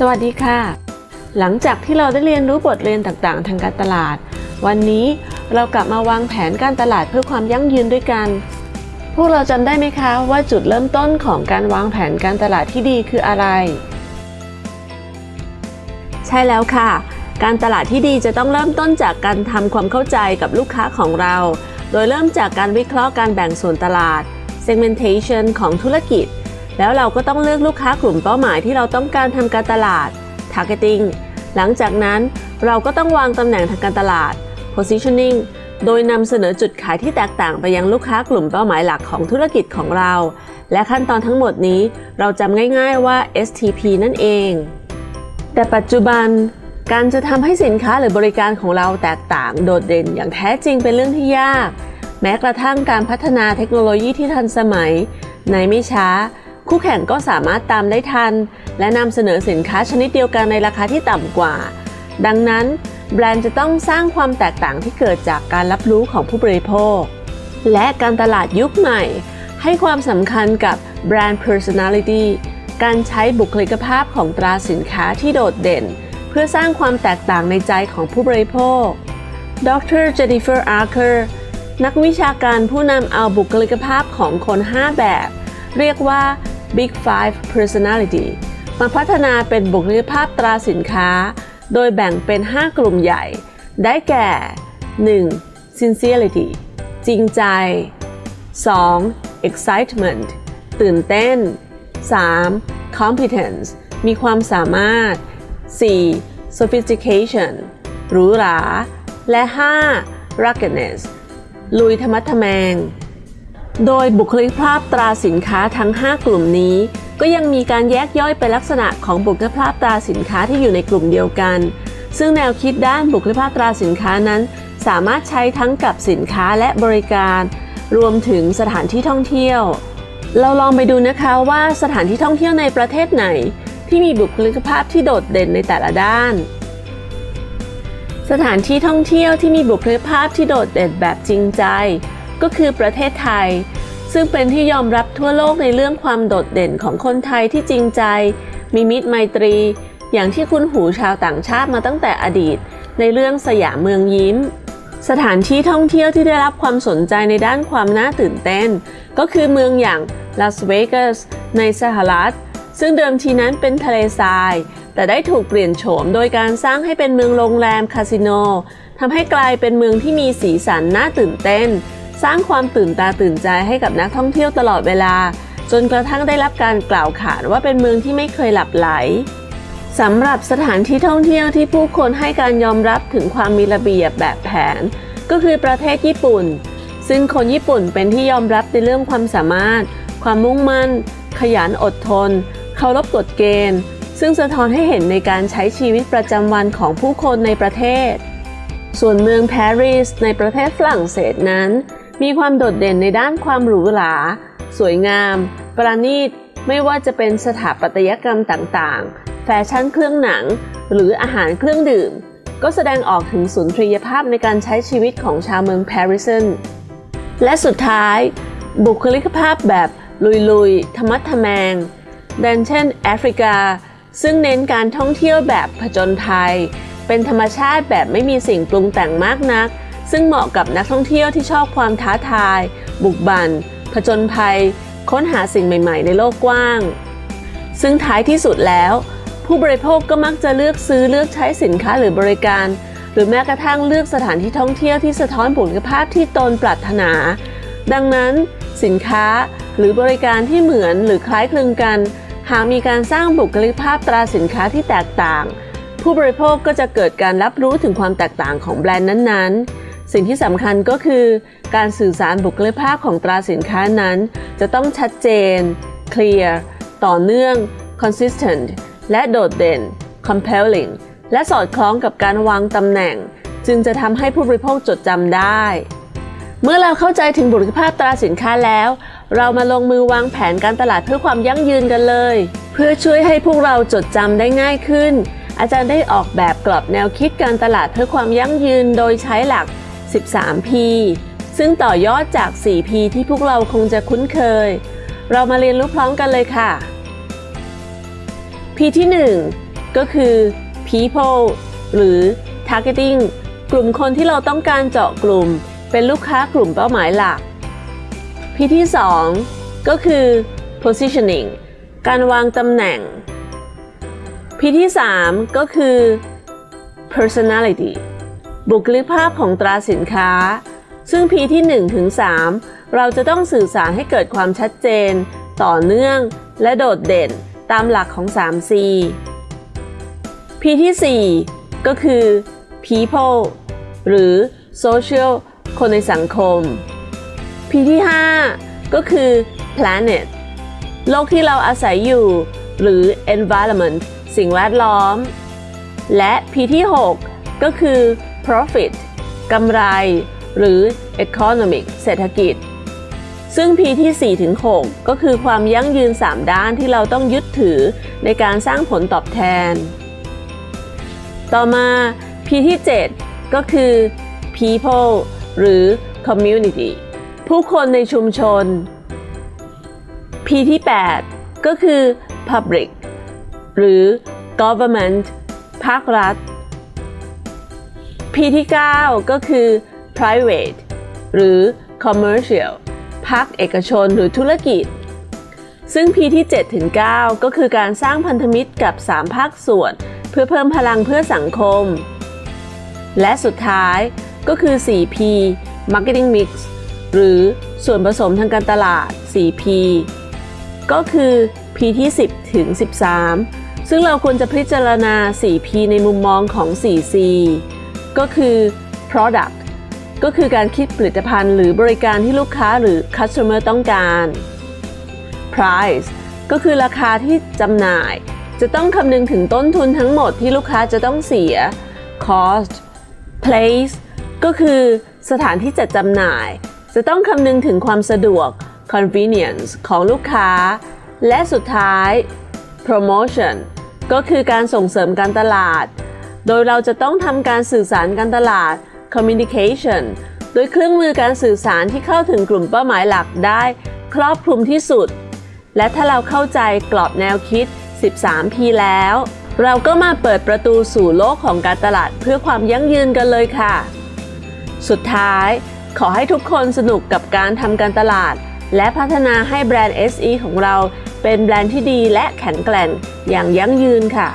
สวัสดีค่ะ หลังจากที่เราได้เรียนรู้บทเรียนต่างๆ ทางการตลาด วันนี้เรากลับมาวางแผนการตลาดเพื่อความยั่งยืนด้วยกัน พวกเราจำได้ไหมคะว่าจุดเริ่มต้นของการวางแผนการตลาดที่ดีคืออะไร ใช่แล้วค่ะ การตลาดที่ดีจะต้องเริ่มต้นจากการทำความเข้าใจกับลูกค้าของเรา โดยเริ่มจากการวิเคราะห์การแบ่งส่วนตลาด segmentation ของธุรกิจ แล้วเราก็ต้องเลือกลูกค้ากลุ่มเป้าหมายที่เราต้องการทำการตลาด targeting หลังจากนั้นเราก็ต้องวางตำแหน่งทางการตลาด positioning โดยนำเสนอจุดขายที่แตกต่างไปยังลูกค้ากลุ่มเป้าหมายหลักของธุรกิจของเรา และขั้นตอนทั้งหมดนี้เราจำง่ายๆว่า STP นั่นเอง แต่ปัจจุบัน การจะทำให้สินค้าหรือบริการของเราแตกต่างโดดเด่นอย่างแท้จริงเป็นเรื่องที่ยาก แม้กระทั่งการพัฒนาเทคโนโลยีที่ทันสมัย ในไม่ช้า คู่แข่งก็สามารถตามได้ทัน และนำเสนอสินค้าชนิดเดียวกันในราคาที่ต่ำกว่า ดังนั้น แบรนด์จะต้องสร้างความแตกต่างที่เกิดจากการรับรู้ของผู้บริโภค และการตลาดยุคใหม่ ให้ความสำคัญกับแบรนด์ personality การใช้บุคลิกภาพของตราสินค้าที่โดดเด่น เพื่อสร้างความแตกต่างในใจของผู้บริโภค ดรเจนิเฟอร์อาร์เคอร์นักวิชาการผู้นำเอาบุคลิกภาพของคน 5 แบบ เรียกว่า Big Five Personality มาพัฒนาเป็นบุคลิกภาพตราสินค้า โดยแบ่งเป็น 5 กลุ่มใหญ่ ได้แก่ 1. Sincerity จริงใจ 2. Excitement ตื่นเต้น 3. Competence มีความสามารถ 4. Sophistication หรูหรา และ 5. Ruggedness ลุยธรรมะทแมง โดยบุคลิกภาพตราสินค้าทั้ง 5 กลุ่มนี้ ก็ยังมีการแยกย่อยเป็นลักษณะของบุคลิกภาพตราสินค้าที่อยู่ในกลุ่มเดียวกัน ซึ่งแนวคิดด้านบุคลิกภาพตราสินค้านั้น สามารถใช้ทั้งกับสินค้าและบริการ รวมถึงสถานที่ท่องเที่ยว เราลองไปดูนะคะว่าสถานที่ท่องเที่ยวในประเทศไหน ที่มีบุคลิกภาพที่โดดเด่นในแต่ละด้าน สถานที่ท่องเที่ยวที่มีบุคลิกภาพที่โดดเด่นแบบจริงใจ ก็คือประเทศไทย ซึ่งเป็นที่ยอมรับทั่วโลกในเรื่องความโดดเด่นของคนไทยที่จริงใจ มีมิตรไมตรี อย่างที่คุ้นหูชาวต่างชาติมาตั้งแต่อดีต ในเรื่องสยามเมืองยิ้ม สถานที่ท่องเที่ยวที่ได้รับความสนใจในด้านความน่าตื่นเต้น ก็คือเมืองอย่างลาสเวกัสในสหรัฐ ซึ่งเดิมทีนั้นเป็นทะเลทราย แต่ได้ถูกเปลี่ยนโฉมโดยการสร้างให้เป็นเมืองโรงแรมคาสิโนทำให้กลายเป็นเมืองที่มีสีสันน่าตื่นเต้น สร้างความตื่นตาตื่นใจให้กับนักท่องเที่ยวตลอดเวลา จนกระทั่งได้รับการกล่าวขานว่าเป็นเมืองที่ไม่เคยหลับไหลสำหรับสถานที่ท่องเที่ยวที่ผู้คนให้การยอมรับถึงความมีระเบียบแบบแผน ก็คือประเทศญี่ปุ่น ซึ่งคนญี่ปุ่นเป็นที่ยอมรับในเรื่องความสามารถ ความมุ่งมั่น ขยันอดทน เคารพกฎเกณฑ์ ซึ่งสะท้อนให้เห็นในการใช้ชีวิตประจำวันของผู้คนในประเทศ ส่วนเมืองปารีสในประเทศฝรั่งเศสนั้น มีความโดดเด่นในด้านความหรูหรา สวยงาม ประณีต ไม่ว่าจะเป็นสถาปัตยกรรมต่างๆ แฟชั่นเครื่องหนัง หรืออาหารเครื่องดื่ม ก็แสดงออกถึงสุนทรียภาพในการใช้ชีวิตของชาวเมืองปารีสและสุดท้าย บุคลิกภาพแบบลุยๆ ธรรมะทแมงดันเช่นแอฟริกา ซึ่งเน้นการท่องเที่ยวแบบผจญภัย เป็นธรรมชาติแบบไม่มีสิ่งปรุงแต่งมากนัก ซึ่งเหมาะกับนักท่องเที่ยวที่ชอบความท้าทาย บุกบัน่นผจญภัย ค้นหาสิ่งใหม่ ๆ ในโลกกว้าง ซึ่งท้ายที่สุดแล้ว ผู้บริโภคก็มักจะเลือกซื้อเลือกใช้สินค้าหรือบริการ หรือแม้กระทั่งเลือกสถานที่ท่องเที่ยวที่สะท้อนบุคลิกภาพที่ตนปรารถนา ดังนั้น สินค้าหรือบริการที่เหมือนหรือคล้ายคลึงกัน หากมีการสร้างบุคลิกภาพตราสินค้าที่แตกต่าง ผู้บริโภคก็จะเกิดการรับรู้ถึงความแตกต่างของแบรนด์นั้นๆ สิ่งที่สำคัญก็คือการสื่อสารบุคลิกภาพของตราสินค้านั้น จะต้องชัดเจน clear ต่อเนื่อง consistent และโดดเด่น compelling และสอดคล้องกับการวางตำแหน่ง จึงจะทำให้ผู้บริโภคจดจำได้ เมื่อเราเข้าใจถึงบุคลิกภาพตราสินค้าแล้ว เรามาลงมือวางแผนการตลาดเพื่อความยั่งยืนกันเลย เพื่อช่วยให้พวกเราจดจำได้ง่ายขึ้นอาจารย์ได้ออกแบบกรอบแนวคิดการตลาดเพื่อความยั่งยืนโดยใช้หลัก 13P ซึ่งต่อยอดจาก 4P ที่พวกเราคงจะคุ้นเคย เรามาเรียนรู้พร้อมกันเลยค่ะ P ที่ 1 ก็คือ people หรือ targeting กลุ่มคนที่เราต้องการเจาะกลุ่ม เป็นลูกค้ากลุ่มเป้าหมายหลัก P ที่ 2 ก็คือ positioning การวางตำแหน่ง P ที่ 3 ก็คือ personality บุคลิกภาพของตราสินค้า ซึ่ง P ที่1ถึง3เราจะต้องสื่อสารให้เกิดความชัดเจน ต่อเนื่อง และโดดเด่นตามหลักของ 3C P ที่ 4 ก็คือ people หรือ social คนในสังคม P ที่ 5 ก็คือ planet โลกที่เราอาศัยอยู่ หรือ environment สิ่งแวดล้อม และ P ที่ 6 ก็คือ profit กำไร หรือ economic เศรษฐกิจ ซึ่ง P ที่4ถึง6ก็คือความยั่งยืน 3 ด้านที่เราต้องยึดถือในการสร้างผลตอบแทน ต่อมา P ที่ 7 ก็คือ people หรือ community ผู้คนในชุมชน P ที่ 8 ก็คือ public หรือ government ภาครัฐ P ที่ 9 ก็คือ private หรือ commercial ภาคเอกชนหรือธุรกิจ ซึ่ง P ที่7ถึง9ก็คือการสร้างพันธมิตรกับ 3 ภาคส่วน เพื่อเพิ่มพลังเพื่อสังคม และสุดท้ายก็คือ 4P Marketing Mix หรือส่วนผสมทางการตลาด 4P ก็คือ P ที่ 10 ถึง 13 ซึ่งเราควรจะพิจารณา 4P ในมุมมองของ 4C ก็คือ Product ก็คือการคิดผลิตภัณฑ์หรือบริการที่ลูกค้าหรือ Customer ต้องการ Price ก็คือราคาที่จำหน่าย จะต้องคำนึงถึงต้นทุนทั้งหมดที่ลูกค้าจะต้องเสีย Cost Place ก็คือสถานที่จัดจำหน่าย จะต้องคำนึงถึงความสะดวก convenience ของลูกค้า และสุดท้าย promotion ก็คือการส่งเสริมการตลาด โดยเราจะต้องทำการสื่อสารการตลาด communication โดยเครื่องมือการสื่อสารที่เข้าถึงกลุ่มเป้าหมายหลักได้ ครอบคลุมที่สุด และถ้าเราเข้าใจกรอบแนวคิด 13P แล้ว เราก็มาเปิดประตูสู่โลกของการตลาดเพื่อความยั่งยืนกันเลยค่ะ สุดท้าย ขอให้ทุกคนสนุกกับการทำการตลาด และพัฒนาให้แบรนด์ SE ของเราเป็นแบรนด์ที่ดีและแข็งแกร่งอย่างยั่งยืนค่ะ